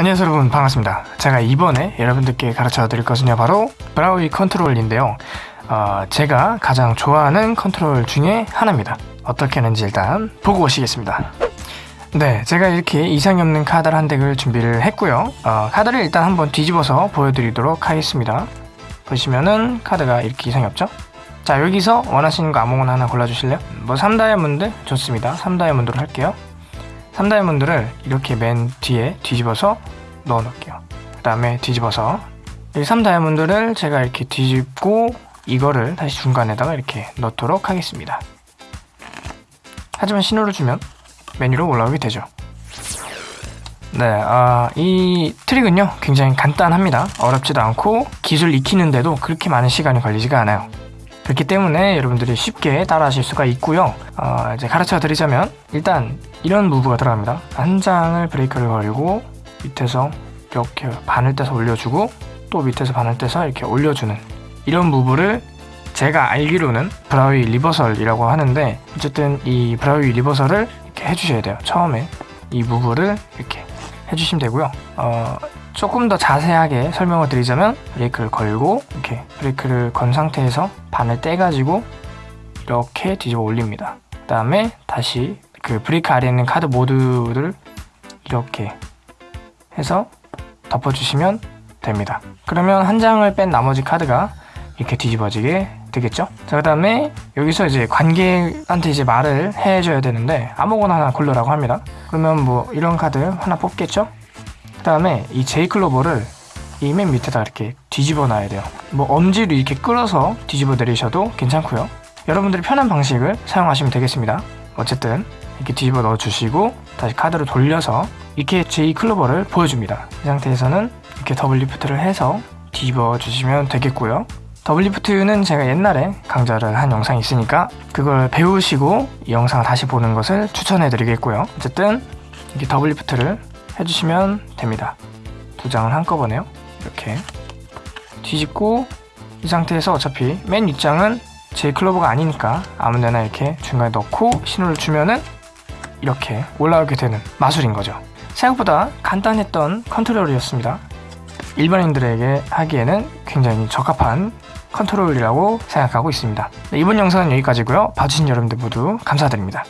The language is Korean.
안녕하세요 여러분. 반갑습니다. 제가 이번에 여러분들께 가르쳐 드릴 것은요 바로 Braue 컨트롤인데요. 어, 제가 가장 좋아하는 컨트롤 중에 하나입니다. 어떻게 하는지 일단 보고 오시겠습니다. 네 제가 이렇게 이상이 없는 카드를 한 덱을 준비를 했고요. 어, 카드를 일단 한번 뒤집어서 보여드리도록 하겠습니다. 보시면은 카드가 이렇게 이상이 없죠? 자 여기서 원하시는 거 아무거나 하나 골라주실래요? 뭐 3다이아몬드? 좋습니다. 3다이아몬드로 할게요 3다이아몬드를 이렇게 맨 뒤에 뒤집어서 넣어 놓을게요. 그 다음에 뒤집어서 이 3다이아몬드를 제가 이렇게 뒤집고 이거를 다시 중간에다가 이렇게 넣도록 하겠습니다. 하지만 신호를 주면 메뉴로 올라오게 되죠. 네, 아, 이 트릭은요 굉장히 간단합니다. 어렵지도 않고 기술 익히는데도 그렇게 많은 시간이 걸리지가 않아요 그렇기 때문에 여러분들이 쉽게 따라하실 수가 있고요. 어, 이제 가르쳐 드리자면 일단 이런 무브가 들어갑니다. 한 장을 브레이크를 걸고 밑에서 이렇게 반을 떼서 올려주고 또 밑에서 반을 떼서 이렇게 올려주는 이런 move를 제가 알기로는 Braue reversal이라고 하는데 어쨌든 이 Braue reversal을 이렇게 해주셔야 돼요. 처음에 이 move를 이렇게 해주시면 되고요. 어, 조금 더 자세하게 설명을 드리자면 브레이크를 걸고 이렇게 브레이크를 건 상태에서 반을 떼가지고 이렇게 뒤집어 올립니다. 그 다음에 다시 그 브레이크 아래에 있는 카드 모두를 이렇게 해서 덮어주시면 됩니다. 그러면 한 장을 뺀 나머지 카드가 이렇게 뒤집어지게 되겠죠? 자그 다음에 여기서 이제 관객한테 이제 말을 해줘야 되는데 아무거나 하나 고르라고 합니다. 그러면 뭐 이런 카드 하나 뽑겠죠 그 다음에 이 제이클로버를 이 맨 밑에다 이렇게 뒤집어 놔야 돼요. 뭐 엄지로 이렇게 끌어서 뒤집어 내리셔도 괜찮고요. 여러분들이 편한 방식을 사용하시면 되겠습니다. 어쨌든 이렇게 뒤집어 넣어 주시고 다시 카드를 돌려서 이렇게 J 클로버를 보여줍니다. 이 상태에서는 이렇게 double lift를 해서 뒤집어 주시면 되겠고요. double lift는 제가 옛날에 강좌를 한 영상이 있으니까 그걸 배우시고 이 영상을 다시 보는 것을 추천해 드리겠고요. 어쨌든 이렇게 double lift를 해주시면 됩니다. 두 장을 한꺼번에요. 이렇게. 뒤집고 이 상태에서 어차피 맨 윗장은 제 클로버가 아니니까 아무데나 이렇게 중간에 넣고 신호를 주면은 이렇게 올라오게 되는 마술인 거죠. 생각보다 간단했던 컨트롤이었습니다. 일반인들에게 하기에는 굉장히 적합한 컨트롤이라고 생각하고 있습니다. 네, 이번 영상은 여기까지고요. 봐주신 여러분들 모두 감사드립니다